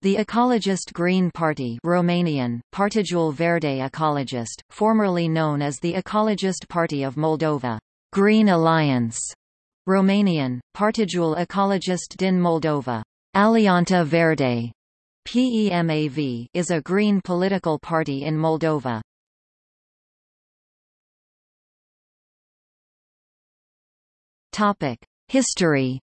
The Ecologist Green Party Romanian, Partidul Verde Ecologist, formerly known as the Ecologist Party of Moldova, Green Alliance, Romanian, Partidul Ecologist din Moldova, Alianta Verde, PEMAV is a green political party in Moldova. History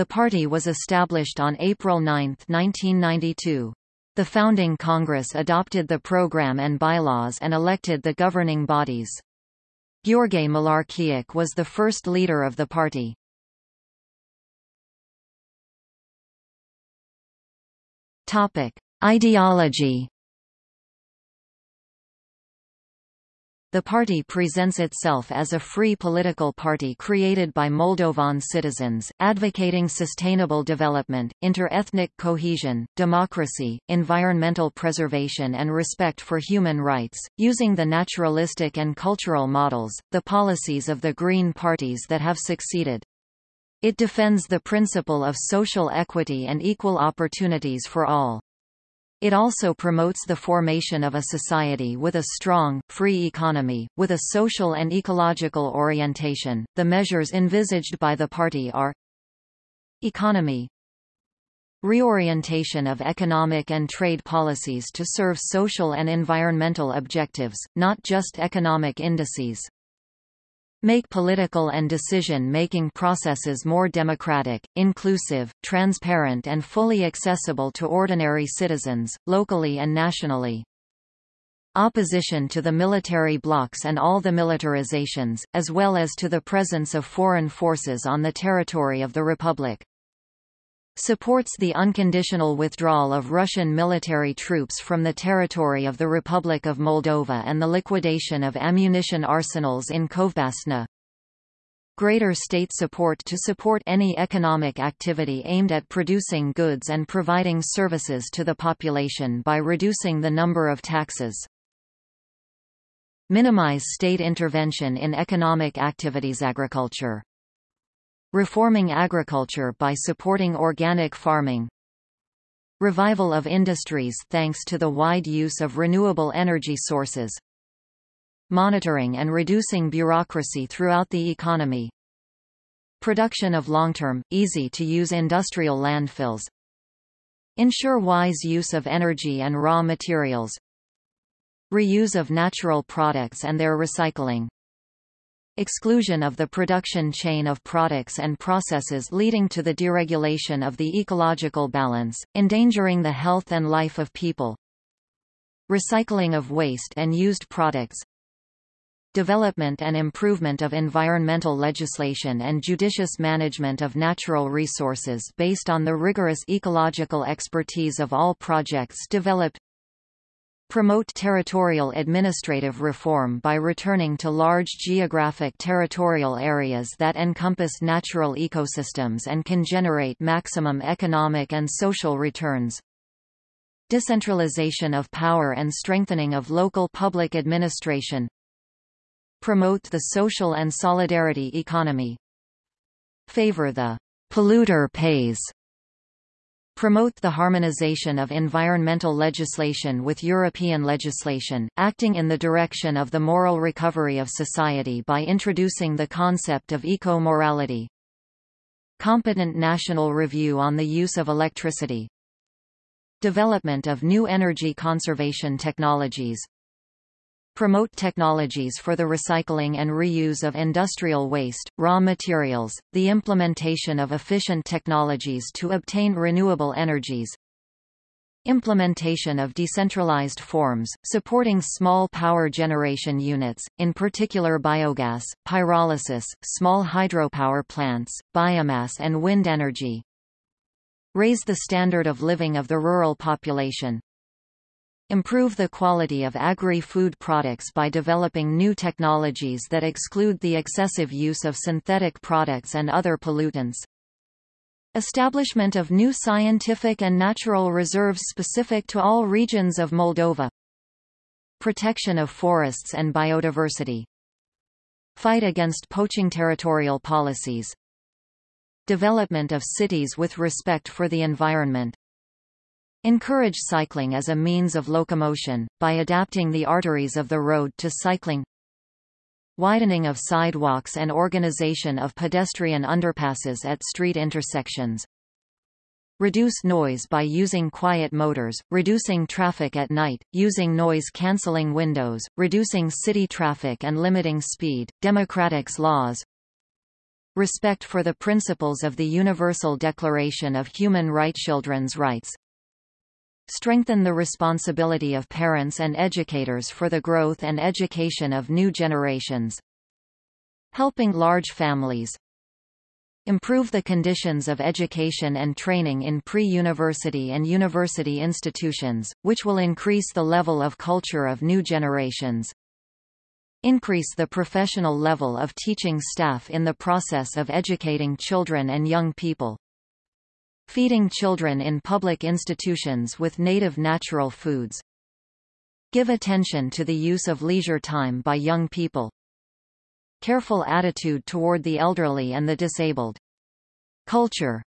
The party was established on April 9, 1992. The founding Congress adopted the program and bylaws and elected the governing bodies. Gheorghe Malarchiuc was the first leader of the party. Topic: Ideology. The party presents itself as a free political party created by Moldovan citizens, advocating sustainable development, inter-ethnic cohesion, democracy, environmental preservation and respect for human rights, using the naturalistic and cultural models, the policies of the Green parties that have succeeded. It defends the principle of social equity and equal opportunities for all. It also promotes the formation of a society with a strong, free economy, with a social and ecological orientation. The measures envisaged by the party are Economy Reorientation of economic and trade policies to serve social and environmental objectives, not just economic indices make political and decision-making processes more democratic, inclusive, transparent and fully accessible to ordinary citizens, locally and nationally. Opposition to the military blocs and all the militarizations, as well as to the presence of foreign forces on the territory of the Republic supports the unconditional withdrawal of Russian military troops from the territory of the Republic of Moldova and the liquidation of ammunition arsenals in Kovbasna. Greater state support to support any economic activity aimed at producing goods and providing services to the population by reducing the number of taxes. Minimize state intervention in economic activities agriculture Reforming agriculture by supporting organic farming. Revival of industries thanks to the wide use of renewable energy sources. Monitoring and reducing bureaucracy throughout the economy. Production of long-term, easy-to-use industrial landfills. Ensure wise use of energy and raw materials. Reuse of natural products and their recycling exclusion of the production chain of products and processes leading to the deregulation of the ecological balance, endangering the health and life of people. Recycling of waste and used products. Development and improvement of environmental legislation and judicious management of natural resources based on the rigorous ecological expertise of all projects developed promote territorial administrative reform by returning to large geographic territorial areas that encompass natural ecosystems and can generate maximum economic and social returns. Decentralization of power and strengthening of local public administration. Promote the social and solidarity economy. Favor the polluter pays promote the harmonization of environmental legislation with European legislation, acting in the direction of the moral recovery of society by introducing the concept of eco-morality. Competent national review on the use of electricity. Development of new energy conservation technologies, promote technologies for the recycling and reuse of industrial waste, raw materials, the implementation of efficient technologies to obtain renewable energies, implementation of decentralized forms, supporting small power generation units, in particular biogas, pyrolysis, small hydropower plants, biomass and wind energy. Raise the standard of living of the rural population, Improve the quality of agri-food products by developing new technologies that exclude the excessive use of synthetic products and other pollutants. Establishment of new scientific and natural reserves specific to all regions of Moldova. Protection of forests and biodiversity. Fight against poaching territorial policies. Development of cities with respect for the environment. Encourage cycling as a means of locomotion, by adapting the arteries of the road to cycling. Widening of sidewalks and organization of pedestrian underpasses at street intersections. Reduce noise by using quiet motors, reducing traffic at night, using noise-canceling windows, reducing city traffic and limiting speed, democratics laws, respect for the principles of the Universal Declaration of Human Rights children's rights, strengthen the responsibility of parents and educators for the growth and education of new generations, helping large families, improve the conditions of education and training in pre-university and university institutions, which will increase the level of culture of new generations, increase the professional level of teaching staff in the process of educating children and young people, Feeding children in public institutions with native natural foods. Give attention to the use of leisure time by young people. Careful attitude toward the elderly and the disabled. Culture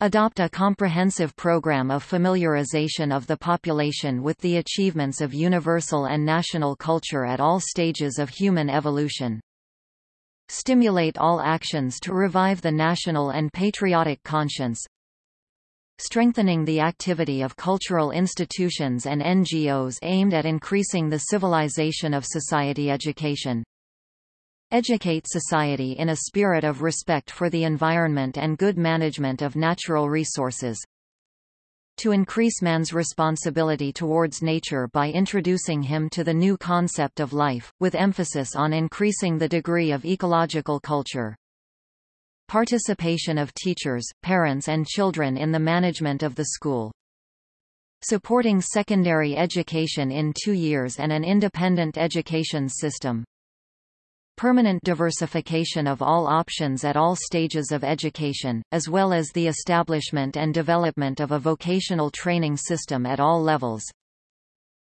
Adopt a comprehensive program of familiarization of the population with the achievements of universal and national culture at all stages of human evolution. Stimulate all actions to revive the national and patriotic conscience. Strengthening the activity of cultural institutions and NGOs aimed at increasing the civilization of society education. Educate society in a spirit of respect for the environment and good management of natural resources to increase man's responsibility towards nature by introducing him to the new concept of life, with emphasis on increasing the degree of ecological culture. Participation of teachers, parents and children in the management of the school. Supporting secondary education in two years and an independent education system permanent diversification of all options at all stages of education, as well as the establishment and development of a vocational training system at all levels.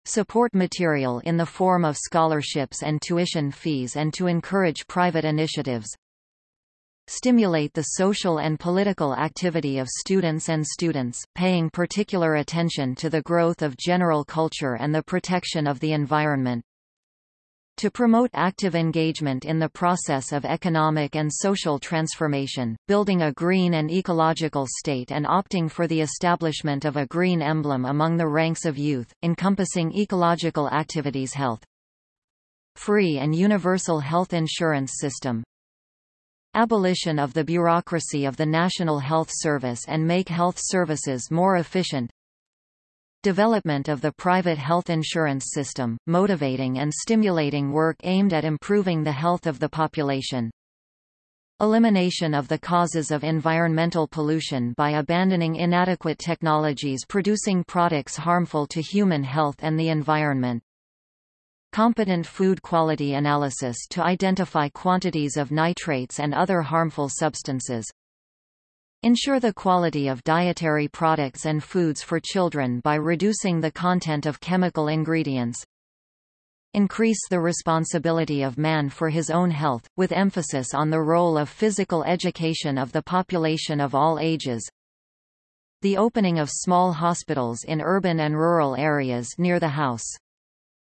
Support material in the form of scholarships and tuition fees and to encourage private initiatives. Stimulate the social and political activity of students and students, paying particular attention to the growth of general culture and the protection of the environment, to promote active engagement in the process of economic and social transformation, building a green and ecological state and opting for the establishment of a green emblem among the ranks of youth, encompassing ecological activities health. Free and universal health insurance system. Abolition of the bureaucracy of the National Health Service and make health services more efficient, Development of the private health insurance system, motivating and stimulating work aimed at improving the health of the population. Elimination of the causes of environmental pollution by abandoning inadequate technologies producing products harmful to human health and the environment. Competent food quality analysis to identify quantities of nitrates and other harmful substances. Ensure the quality of dietary products and foods for children by reducing the content of chemical ingredients. Increase the responsibility of man for his own health, with emphasis on the role of physical education of the population of all ages. The opening of small hospitals in urban and rural areas near the house.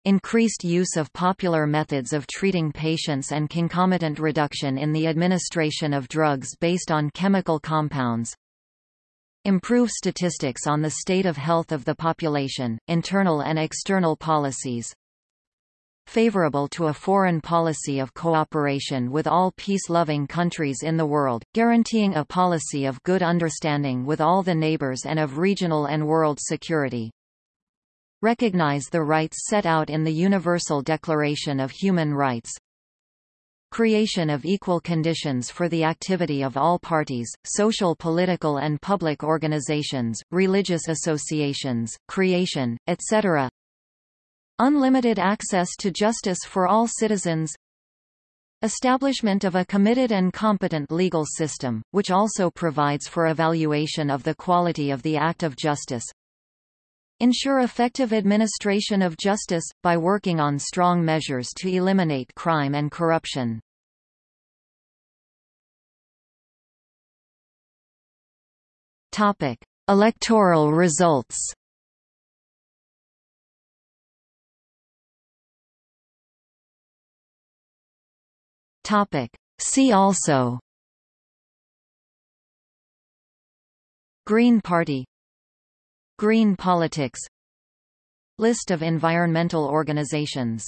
Increased use of popular methods of treating patients and concomitant reduction in the administration of drugs based on chemical compounds. Improve statistics on the state of health of the population, internal and external policies. Favorable to a foreign policy of cooperation with all peace-loving countries in the world, guaranteeing a policy of good understanding with all the neighbors and of regional and world security recognize the rights set out in the Universal Declaration of Human Rights, creation of equal conditions for the activity of all parties, social political and public organizations, religious associations, creation, etc. Unlimited access to justice for all citizens. Establishment of a committed and competent legal system, which also provides for evaluation of the quality of the act of justice, ensure effective administration of justice, by working on strong measures to eliminate crime and corruption. Electoral results. See also Green Party Green politics. List of environmental organizations